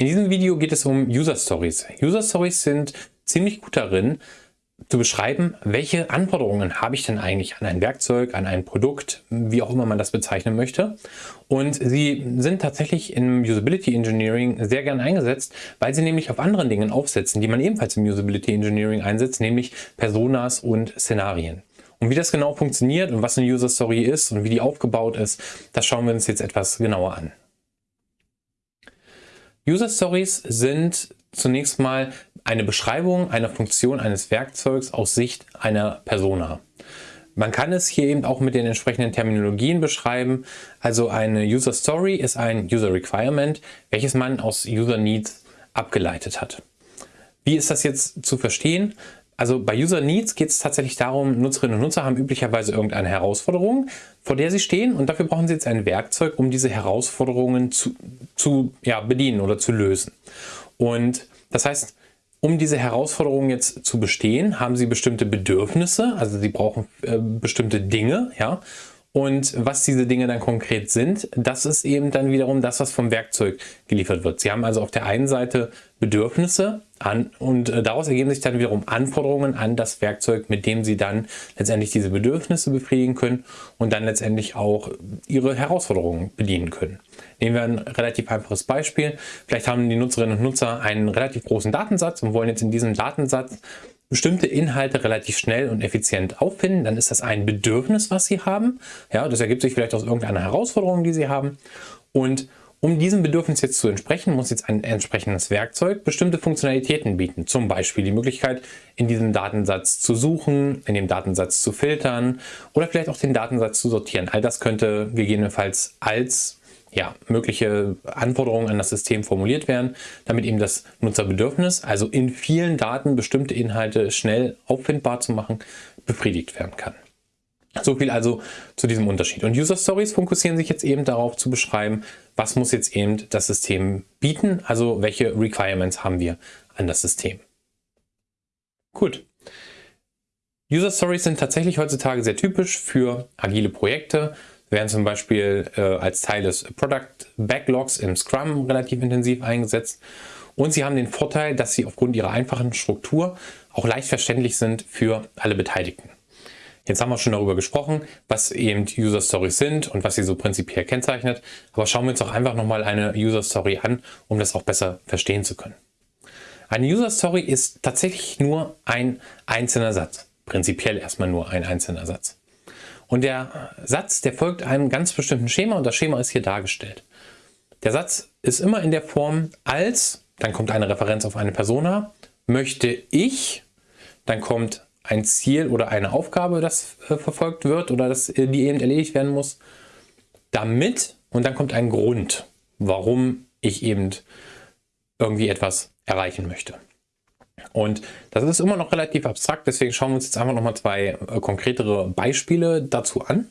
In diesem Video geht es um User Stories. User Stories sind ziemlich gut darin, zu beschreiben, welche Anforderungen habe ich denn eigentlich an ein Werkzeug, an ein Produkt, wie auch immer man das bezeichnen möchte. Und sie sind tatsächlich im Usability Engineering sehr gern eingesetzt, weil sie nämlich auf anderen Dingen aufsetzen, die man ebenfalls im Usability Engineering einsetzt, nämlich Personas und Szenarien. Und wie das genau funktioniert und was eine User Story ist und wie die aufgebaut ist, das schauen wir uns jetzt etwas genauer an. User Stories sind zunächst mal eine Beschreibung einer Funktion eines Werkzeugs aus Sicht einer Persona. Man kann es hier eben auch mit den entsprechenden Terminologien beschreiben. Also eine User Story ist ein User Requirement, welches man aus User Needs abgeleitet hat. Wie ist das jetzt zu verstehen? Also bei User Needs geht es tatsächlich darum, Nutzerinnen und Nutzer haben üblicherweise irgendeine Herausforderung, vor der sie stehen und dafür brauchen sie jetzt ein Werkzeug, um diese Herausforderungen zu, zu ja, bedienen oder zu lösen. Und das heißt, um diese Herausforderung jetzt zu bestehen, haben sie bestimmte Bedürfnisse, also sie brauchen äh, bestimmte Dinge, ja, und was diese Dinge dann konkret sind, das ist eben dann wiederum das, was vom Werkzeug geliefert wird. Sie haben also auf der einen Seite Bedürfnisse an und äh, daraus ergeben sich dann wiederum Anforderungen an das Werkzeug, mit dem Sie dann letztendlich diese Bedürfnisse befriedigen können und dann letztendlich auch Ihre Herausforderungen bedienen können. Nehmen wir ein relativ einfaches Beispiel. Vielleicht haben die Nutzerinnen und Nutzer einen relativ großen Datensatz und wollen jetzt in diesem Datensatz bestimmte Inhalte relativ schnell und effizient auffinden, dann ist das ein Bedürfnis, was Sie haben. Ja, das ergibt sich vielleicht aus irgendeiner Herausforderung, die Sie haben. Und um diesem Bedürfnis jetzt zu entsprechen, muss jetzt ein entsprechendes Werkzeug bestimmte Funktionalitäten bieten. Zum Beispiel die Möglichkeit, in diesem Datensatz zu suchen, in dem Datensatz zu filtern oder vielleicht auch den Datensatz zu sortieren. All das könnte gegebenenfalls als ja, mögliche Anforderungen an das System formuliert werden, damit eben das Nutzerbedürfnis, also in vielen Daten bestimmte Inhalte schnell auffindbar zu machen, befriedigt werden kann. So viel also zu diesem Unterschied. Und User Stories fokussieren sich jetzt eben darauf zu beschreiben, was muss jetzt eben das System bieten, also welche Requirements haben wir an das System. Gut. User Stories sind tatsächlich heutzutage sehr typisch für agile Projekte, werden zum Beispiel äh, als Teil des Product Backlogs im Scrum relativ intensiv eingesetzt. Und sie haben den Vorteil, dass sie aufgrund ihrer einfachen Struktur auch leicht verständlich sind für alle Beteiligten. Jetzt haben wir schon darüber gesprochen, was eben User Stories sind und was sie so prinzipiell kennzeichnet. Aber schauen wir uns doch einfach nochmal eine User Story an, um das auch besser verstehen zu können. Eine User Story ist tatsächlich nur ein einzelner Satz. Prinzipiell erstmal nur ein einzelner Satz. Und der Satz, der folgt einem ganz bestimmten Schema und das Schema ist hier dargestellt. Der Satz ist immer in der Form als, dann kommt eine Referenz auf eine Persona, möchte ich, dann kommt ein Ziel oder eine Aufgabe, das äh, verfolgt wird oder das, äh, die eben erledigt werden muss, damit und dann kommt ein Grund, warum ich eben irgendwie etwas erreichen möchte. Und das ist immer noch relativ abstrakt, deswegen schauen wir uns jetzt einfach nochmal zwei äh, konkretere Beispiele dazu an.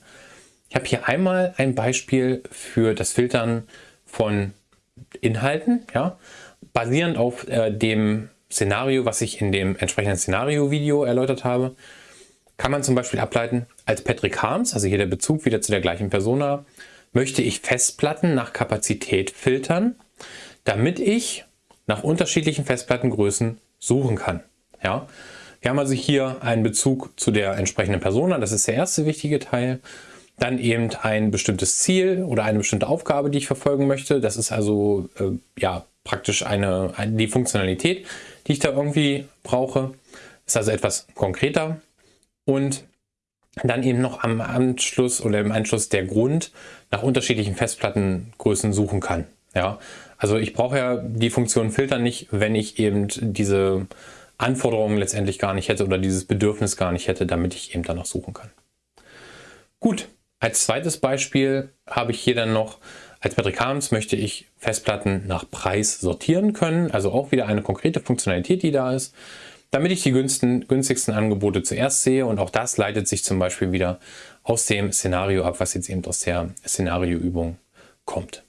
Ich habe hier einmal ein Beispiel für das Filtern von Inhalten, ja, basierend auf äh, dem Szenario, was ich in dem entsprechenden Szenario-Video erläutert habe, kann man zum Beispiel ableiten, als Patrick Harms, also hier der Bezug wieder zu der gleichen Persona, möchte ich Festplatten nach Kapazität filtern, damit ich nach unterschiedlichen Festplattengrößen suchen kann. Ja? Wir haben also hier einen Bezug zu der entsprechenden Persona, das ist der erste wichtige Teil. Dann eben ein bestimmtes Ziel oder eine bestimmte Aufgabe, die ich verfolgen möchte. Das ist also äh, ja praktisch eine, eine, die Funktionalität, die ich da irgendwie brauche. Ist also etwas konkreter. Und dann eben noch am Anschluss oder im Anschluss der Grund nach unterschiedlichen Festplattengrößen suchen kann. Ja, also ich brauche ja die Funktion filtern nicht, wenn ich eben diese Anforderungen letztendlich gar nicht hätte oder dieses Bedürfnis gar nicht hätte, damit ich eben danach suchen kann. Gut, als zweites Beispiel habe ich hier dann noch, als Patrick Harms möchte ich Festplatten nach Preis sortieren können, also auch wieder eine konkrete Funktionalität, die da ist, damit ich die günstigsten Angebote zuerst sehe und auch das leitet sich zum Beispiel wieder aus dem Szenario ab, was jetzt eben aus der Szenarioübung kommt.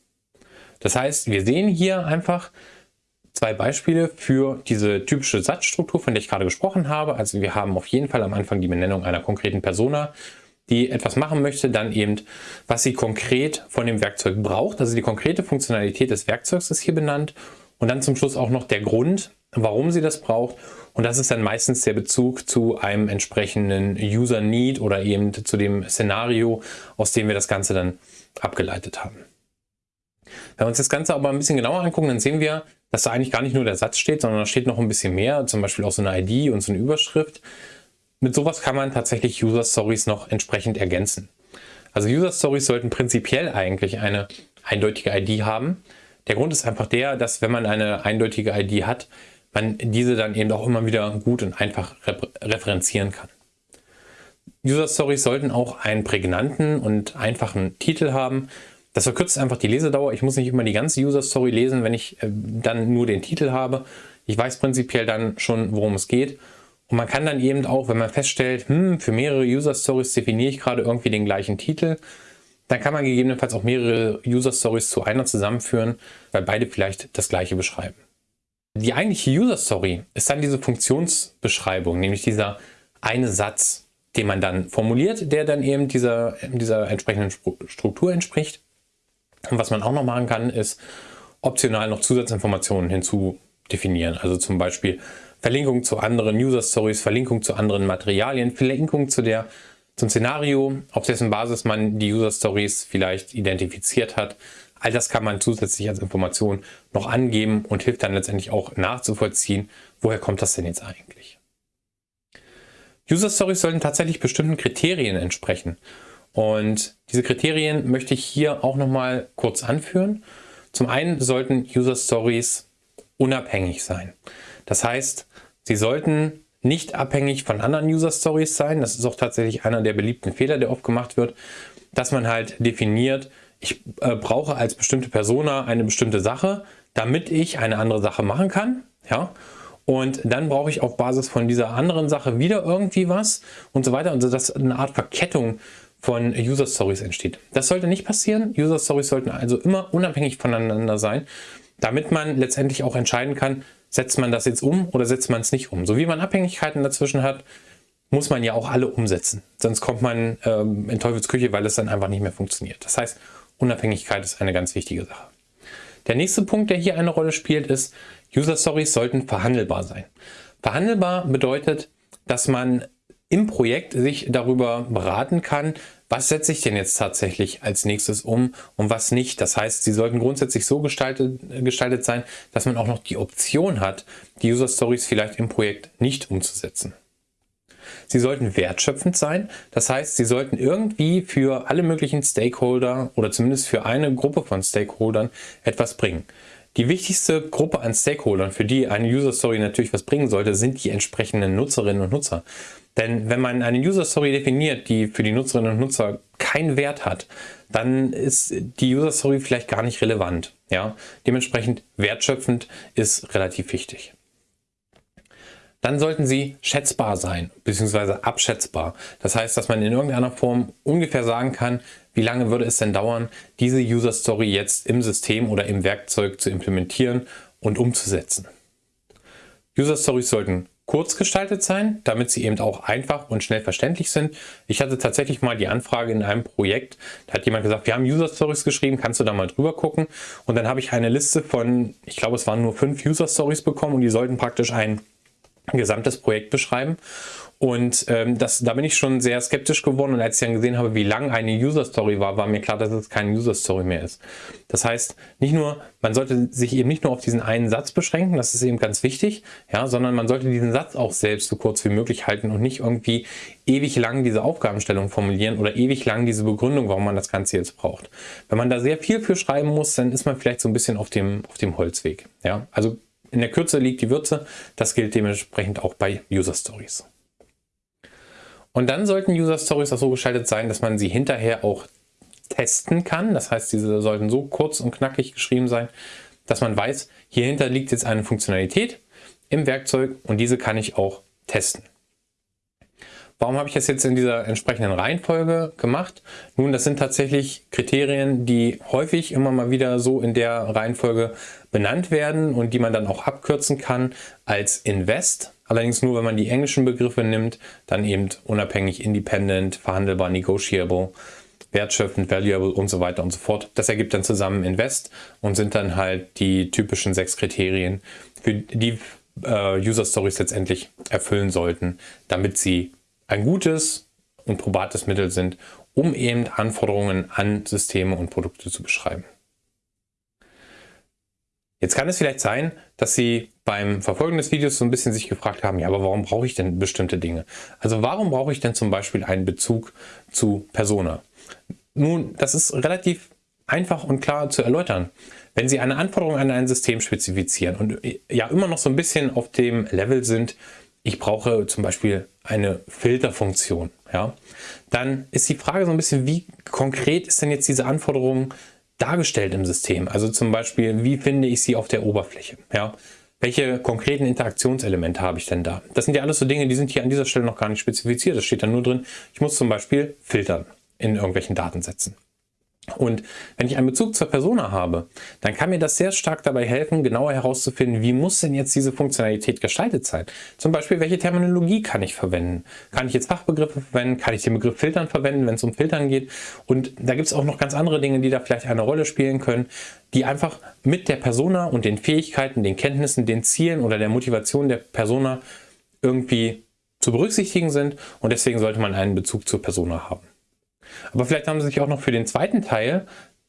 Das heißt, wir sehen hier einfach zwei Beispiele für diese typische Satzstruktur, von der ich gerade gesprochen habe. Also wir haben auf jeden Fall am Anfang die Benennung einer konkreten Persona, die etwas machen möchte, dann eben, was sie konkret von dem Werkzeug braucht. Also die konkrete Funktionalität des Werkzeugs ist hier benannt und dann zum Schluss auch noch der Grund, warum sie das braucht. Und das ist dann meistens der Bezug zu einem entsprechenden User Need oder eben zu dem Szenario, aus dem wir das Ganze dann abgeleitet haben. Wenn wir uns das Ganze aber ein bisschen genauer angucken, dann sehen wir, dass da eigentlich gar nicht nur der Satz steht, sondern da steht noch ein bisschen mehr, zum Beispiel auch so eine ID und so eine Überschrift. Mit sowas kann man tatsächlich User Stories noch entsprechend ergänzen. Also User Stories sollten prinzipiell eigentlich eine eindeutige ID haben. Der Grund ist einfach der, dass wenn man eine eindeutige ID hat, man diese dann eben auch immer wieder gut und einfach referenzieren kann. User Stories sollten auch einen prägnanten und einfachen Titel haben. Das verkürzt einfach die Lesedauer. Ich muss nicht immer die ganze User Story lesen, wenn ich äh, dann nur den Titel habe. Ich weiß prinzipiell dann schon, worum es geht. Und man kann dann eben auch, wenn man feststellt, hm, für mehrere User Stories definiere ich gerade irgendwie den gleichen Titel, dann kann man gegebenenfalls auch mehrere User Stories zu einer zusammenführen, weil beide vielleicht das gleiche beschreiben. Die eigentliche User Story ist dann diese Funktionsbeschreibung, nämlich dieser eine Satz, den man dann formuliert, der dann eben dieser, dieser entsprechenden Struktur entspricht. Und was man auch noch machen kann, ist optional noch Zusatzinformationen hinzudefinieren. Also zum Beispiel Verlinkung zu anderen User Stories, Verlinkung zu anderen Materialien, Verlinkung zu der, zum Szenario, auf dessen Basis man die User Stories vielleicht identifiziert hat. All das kann man zusätzlich als Information noch angeben und hilft dann letztendlich auch nachzuvollziehen, woher kommt das denn jetzt eigentlich. User Stories sollten tatsächlich bestimmten Kriterien entsprechen. Und diese Kriterien möchte ich hier auch nochmal kurz anführen. Zum einen sollten User Stories unabhängig sein. Das heißt, sie sollten nicht abhängig von anderen User Stories sein. Das ist auch tatsächlich einer der beliebten Fehler, der oft gemacht wird, dass man halt definiert, ich äh, brauche als bestimmte Persona eine bestimmte Sache, damit ich eine andere Sache machen kann. Ja? Und dann brauche ich auf Basis von dieser anderen Sache wieder irgendwie was und so weiter. Und so, dass eine Art Verkettung von User Stories entsteht. Das sollte nicht passieren. User Stories sollten also immer unabhängig voneinander sein, damit man letztendlich auch entscheiden kann, setzt man das jetzt um oder setzt man es nicht um. So wie man Abhängigkeiten dazwischen hat, muss man ja auch alle umsetzen. Sonst kommt man ähm, in Teufelsküche, weil es dann einfach nicht mehr funktioniert. Das heißt, Unabhängigkeit ist eine ganz wichtige Sache. Der nächste Punkt, der hier eine Rolle spielt, ist, User Stories sollten verhandelbar sein. Verhandelbar bedeutet, dass man im Projekt sich darüber beraten kann, was setze ich denn jetzt tatsächlich als nächstes um und was nicht. Das heißt, sie sollten grundsätzlich so gestaltet, gestaltet sein, dass man auch noch die Option hat, die User Stories vielleicht im Projekt nicht umzusetzen. Sie sollten wertschöpfend sein, das heißt, sie sollten irgendwie für alle möglichen Stakeholder oder zumindest für eine Gruppe von Stakeholdern etwas bringen. Die wichtigste Gruppe an Stakeholdern, für die eine User Story natürlich was bringen sollte, sind die entsprechenden Nutzerinnen und Nutzer. Denn wenn man eine User Story definiert, die für die Nutzerinnen und Nutzer keinen Wert hat, dann ist die User Story vielleicht gar nicht relevant. Ja? Dementsprechend wertschöpfend ist relativ wichtig. Dann sollten sie schätzbar sein, beziehungsweise abschätzbar. Das heißt, dass man in irgendeiner Form ungefähr sagen kann, wie lange würde es denn dauern, diese User Story jetzt im System oder im Werkzeug zu implementieren und umzusetzen. User Stories sollten kurz gestaltet sein, damit sie eben auch einfach und schnell verständlich sind. Ich hatte tatsächlich mal die Anfrage in einem Projekt, da hat jemand gesagt, wir haben User Stories geschrieben, kannst du da mal drüber gucken? Und dann habe ich eine Liste von, ich glaube es waren nur fünf User Stories bekommen und die sollten praktisch ein gesamtes Projekt beschreiben. Und ähm, das, da bin ich schon sehr skeptisch geworden und als ich dann gesehen habe, wie lang eine User Story war, war mir klar, dass es keine User Story mehr ist. Das heißt, nicht nur, man sollte sich eben nicht nur auf diesen einen Satz beschränken, das ist eben ganz wichtig, ja, sondern man sollte diesen Satz auch selbst so kurz wie möglich halten und nicht irgendwie ewig lang diese Aufgabenstellung formulieren oder ewig lang diese Begründung, warum man das Ganze jetzt braucht. Wenn man da sehr viel für schreiben muss, dann ist man vielleicht so ein bisschen auf dem, auf dem Holzweg. Ja, also in der Kürze liegt die Würze. Das gilt dementsprechend auch bei User Stories. Und dann sollten User Stories auch so gestaltet sein, dass man sie hinterher auch testen kann. Das heißt, diese sollten so kurz und knackig geschrieben sein, dass man weiß, hierhinter liegt jetzt eine Funktionalität im Werkzeug und diese kann ich auch testen. Warum habe ich das jetzt in dieser entsprechenden Reihenfolge gemacht? Nun, das sind tatsächlich Kriterien, die häufig immer mal wieder so in der Reihenfolge benannt werden und die man dann auch abkürzen kann als Invest. Allerdings nur, wenn man die englischen Begriffe nimmt, dann eben unabhängig, independent, verhandelbar, negotiable wertschöpfend, valuable und so weiter und so fort. Das ergibt dann zusammen Invest und sind dann halt die typischen sechs Kriterien, für die äh, User Stories letztendlich erfüllen sollten, damit sie ein gutes und probates Mittel sind, um eben Anforderungen an Systeme und Produkte zu beschreiben. Jetzt kann es vielleicht sein, dass Sie beim Verfolgen des Videos so ein bisschen sich gefragt haben, ja, aber warum brauche ich denn bestimmte Dinge? Also warum brauche ich denn zum Beispiel einen Bezug zu Persona? Nun, das ist relativ einfach und klar zu erläutern. Wenn Sie eine Anforderung an ein System spezifizieren und äh, ja immer noch so ein bisschen auf dem Level sind, ich brauche zum Beispiel eine Filterfunktion, ja, dann ist die Frage so ein bisschen, wie konkret ist denn jetzt diese Anforderung dargestellt im System. Also zum Beispiel, wie finde ich sie auf der Oberfläche? Ja? Welche konkreten Interaktionselemente habe ich denn da? Das sind ja alles so Dinge, die sind hier an dieser Stelle noch gar nicht spezifiziert. Das steht dann nur drin, ich muss zum Beispiel filtern in irgendwelchen Datensätzen. Und wenn ich einen Bezug zur Persona habe, dann kann mir das sehr stark dabei helfen, genauer herauszufinden, wie muss denn jetzt diese Funktionalität gestaltet sein. Zum Beispiel, welche Terminologie kann ich verwenden? Kann ich jetzt Fachbegriffe verwenden? Kann ich den Begriff Filtern verwenden, wenn es um Filtern geht? Und da gibt es auch noch ganz andere Dinge, die da vielleicht eine Rolle spielen können, die einfach mit der Persona und den Fähigkeiten, den Kenntnissen, den Zielen oder der Motivation der Persona irgendwie zu berücksichtigen sind. Und deswegen sollte man einen Bezug zur Persona haben. Aber vielleicht haben Sie sich auch noch für den zweiten Teil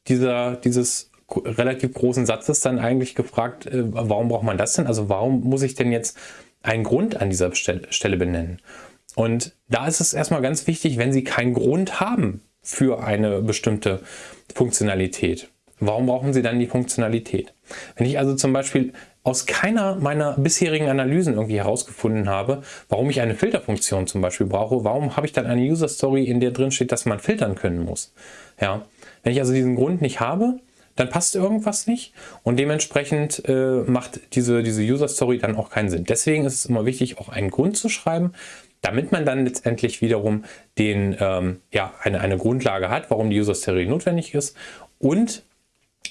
dieser, dieses relativ großen Satzes dann eigentlich gefragt, äh, warum braucht man das denn? Also warum muss ich denn jetzt einen Grund an dieser Stelle benennen? Und da ist es erstmal ganz wichtig, wenn Sie keinen Grund haben für eine bestimmte Funktionalität. Warum brauchen Sie dann die Funktionalität? Wenn ich also zum Beispiel aus keiner meiner bisherigen Analysen irgendwie herausgefunden habe, warum ich eine Filterfunktion zum Beispiel brauche. Warum habe ich dann eine User Story, in der drin steht, dass man filtern können muss? Ja, wenn ich also diesen Grund nicht habe, dann passt irgendwas nicht und dementsprechend äh, macht diese, diese User Story dann auch keinen Sinn. Deswegen ist es immer wichtig, auch einen Grund zu schreiben, damit man dann letztendlich wiederum den, ähm, ja, eine, eine Grundlage hat, warum die User Story notwendig ist und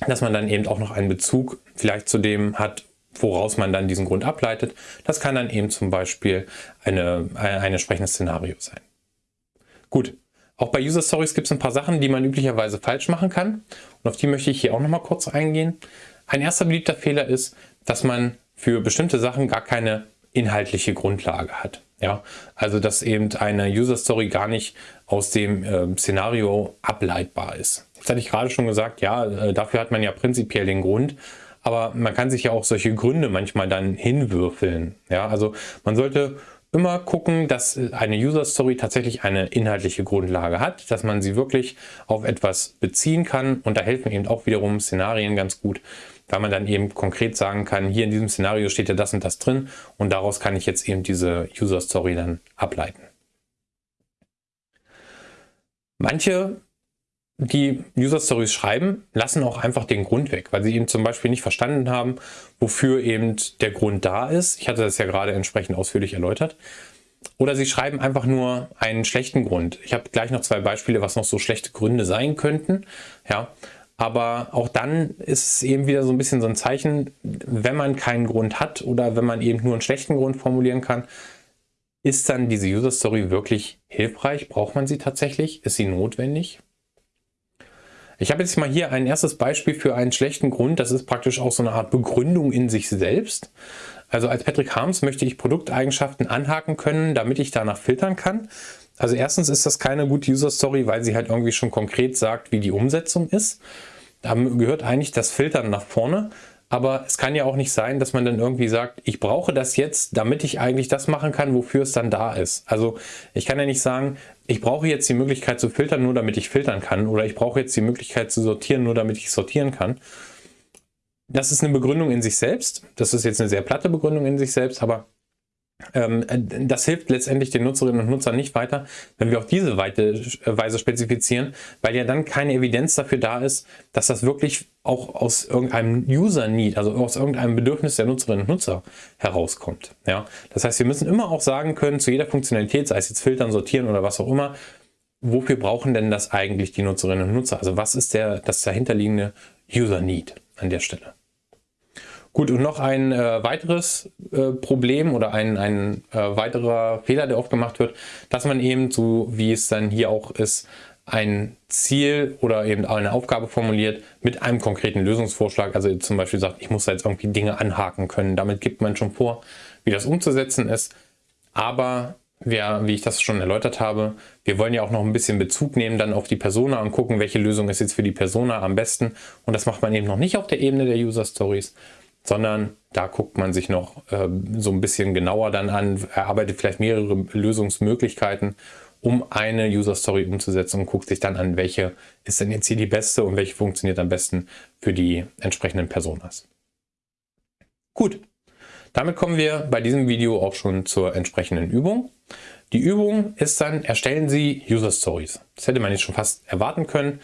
dass man dann eben auch noch einen Bezug vielleicht zu dem hat, woraus man dann diesen Grund ableitet. Das kann dann eben zum Beispiel eine, ein entsprechendes Szenario sein. Gut, auch bei User Stories gibt es ein paar Sachen, die man üblicherweise falsch machen kann. Und auf die möchte ich hier auch nochmal kurz eingehen. Ein erster beliebter Fehler ist, dass man für bestimmte Sachen gar keine inhaltliche Grundlage hat. Ja, also dass eben eine User Story gar nicht aus dem äh, Szenario ableitbar ist. Das hatte ich gerade schon gesagt, ja, äh, dafür hat man ja prinzipiell den Grund, aber man kann sich ja auch solche Gründe manchmal dann hinwürfeln. Ja, also man sollte immer gucken, dass eine User Story tatsächlich eine inhaltliche Grundlage hat, dass man sie wirklich auf etwas beziehen kann und da helfen eben auch wiederum Szenarien ganz gut, weil man dann eben konkret sagen kann, hier in diesem Szenario steht ja das und das drin und daraus kann ich jetzt eben diese User Story dann ableiten. Manche die User Stories schreiben, lassen auch einfach den Grund weg, weil sie eben zum Beispiel nicht verstanden haben, wofür eben der Grund da ist. Ich hatte das ja gerade entsprechend ausführlich erläutert. Oder sie schreiben einfach nur einen schlechten Grund. Ich habe gleich noch zwei Beispiele, was noch so schlechte Gründe sein könnten. Ja, aber auch dann ist es eben wieder so ein bisschen so ein Zeichen, wenn man keinen Grund hat oder wenn man eben nur einen schlechten Grund formulieren kann, ist dann diese User Story wirklich hilfreich? Braucht man sie tatsächlich? Ist sie notwendig? Ich habe jetzt mal hier ein erstes Beispiel für einen schlechten Grund. Das ist praktisch auch so eine Art Begründung in sich selbst. Also als Patrick Harms möchte ich Produkteigenschaften anhaken können, damit ich danach filtern kann. Also erstens ist das keine gute User Story, weil sie halt irgendwie schon konkret sagt, wie die Umsetzung ist. Da gehört eigentlich das Filtern nach vorne. Aber es kann ja auch nicht sein, dass man dann irgendwie sagt, ich brauche das jetzt, damit ich eigentlich das machen kann, wofür es dann da ist. Also ich kann ja nicht sagen, ich brauche jetzt die Möglichkeit zu filtern, nur damit ich filtern kann. Oder ich brauche jetzt die Möglichkeit zu sortieren, nur damit ich sortieren kann. Das ist eine Begründung in sich selbst. Das ist jetzt eine sehr platte Begründung in sich selbst, aber das hilft letztendlich den Nutzerinnen und Nutzern nicht weiter, wenn wir auf diese Weise spezifizieren, weil ja dann keine Evidenz dafür da ist, dass das wirklich auch aus irgendeinem User-Need, also aus irgendeinem Bedürfnis der Nutzerinnen und Nutzer herauskommt. Ja? Das heißt, wir müssen immer auch sagen können, zu jeder Funktionalität, sei es jetzt filtern, sortieren oder was auch immer, wofür brauchen denn das eigentlich die Nutzerinnen und Nutzer? Also was ist der, das dahinterliegende User-Need an der Stelle? Gut, und noch ein äh, weiteres äh, Problem oder ein, ein äh, weiterer Fehler, der oft gemacht wird, dass man eben, so wie es dann hier auch ist, ein Ziel oder eben eine Aufgabe formuliert mit einem konkreten Lösungsvorschlag. Also zum Beispiel sagt, ich muss da jetzt irgendwie Dinge anhaken können. Damit gibt man schon vor, wie das umzusetzen ist. Aber wir, wie ich das schon erläutert habe, wir wollen ja auch noch ein bisschen Bezug nehmen dann auf die Persona und gucken, welche Lösung ist jetzt für die Persona am besten. Und das macht man eben noch nicht auf der Ebene der User Stories, sondern da guckt man sich noch äh, so ein bisschen genauer dann an, erarbeitet vielleicht mehrere Lösungsmöglichkeiten, um eine User Story umzusetzen und guckt sich dann an, welche ist denn jetzt hier die beste und welche funktioniert am besten für die entsprechenden Personas. Gut, damit kommen wir bei diesem Video auch schon zur entsprechenden Übung. Die Übung ist dann, erstellen Sie User Stories. Das hätte man jetzt schon fast erwarten können.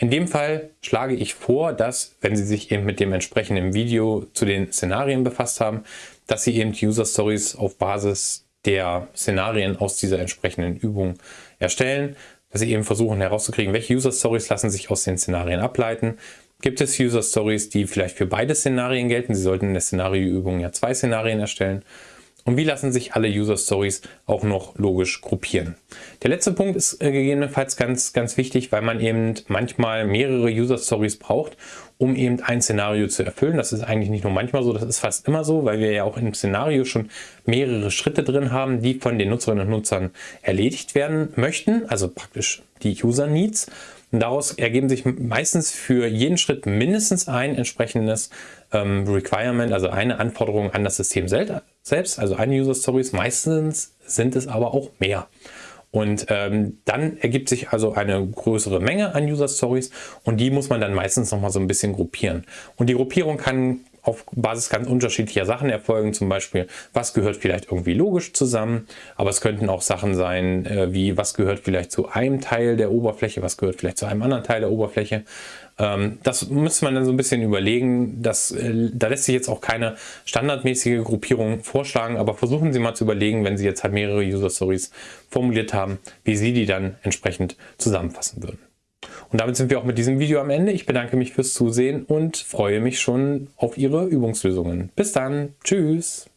In dem Fall schlage ich vor, dass, wenn Sie sich eben mit dem entsprechenden Video zu den Szenarien befasst haben, dass Sie eben User Stories auf Basis der Szenarien aus dieser entsprechenden Übung erstellen, dass Sie eben versuchen herauszukriegen, welche User Stories lassen sich aus den Szenarien ableiten, gibt es User Stories, die vielleicht für beide Szenarien gelten. Sie sollten in der Szenarioübung ja zwei Szenarien erstellen. Und wie lassen sich alle User Stories auch noch logisch gruppieren? Der letzte Punkt ist äh, gegebenenfalls ganz, ganz wichtig, weil man eben manchmal mehrere User Stories braucht, um eben ein Szenario zu erfüllen. Das ist eigentlich nicht nur manchmal so, das ist fast immer so, weil wir ja auch im Szenario schon mehrere Schritte drin haben, die von den Nutzerinnen und Nutzern erledigt werden möchten, also praktisch die User Needs. Und daraus ergeben sich meistens für jeden Schritt mindestens ein entsprechendes ähm, Requirement, also eine Anforderung an das System selbst, also eine User Stories. Meistens sind es aber auch mehr. Und ähm, dann ergibt sich also eine größere Menge an User Stories und die muss man dann meistens noch mal so ein bisschen gruppieren. Und die Gruppierung kann auf Basis ganz unterschiedlicher Sachen erfolgen. Zum Beispiel, was gehört vielleicht irgendwie logisch zusammen, aber es könnten auch Sachen sein, äh, wie was gehört vielleicht zu einem Teil der Oberfläche, was gehört vielleicht zu einem anderen Teil der Oberfläche. Ähm, das müsste man dann so ein bisschen überlegen. Das, äh, da lässt sich jetzt auch keine standardmäßige Gruppierung vorschlagen, aber versuchen Sie mal zu überlegen, wenn Sie jetzt halt mehrere User Stories formuliert haben, wie Sie die dann entsprechend zusammenfassen würden. Und damit sind wir auch mit diesem Video am Ende. Ich bedanke mich fürs Zusehen und freue mich schon auf Ihre Übungslösungen. Bis dann. Tschüss.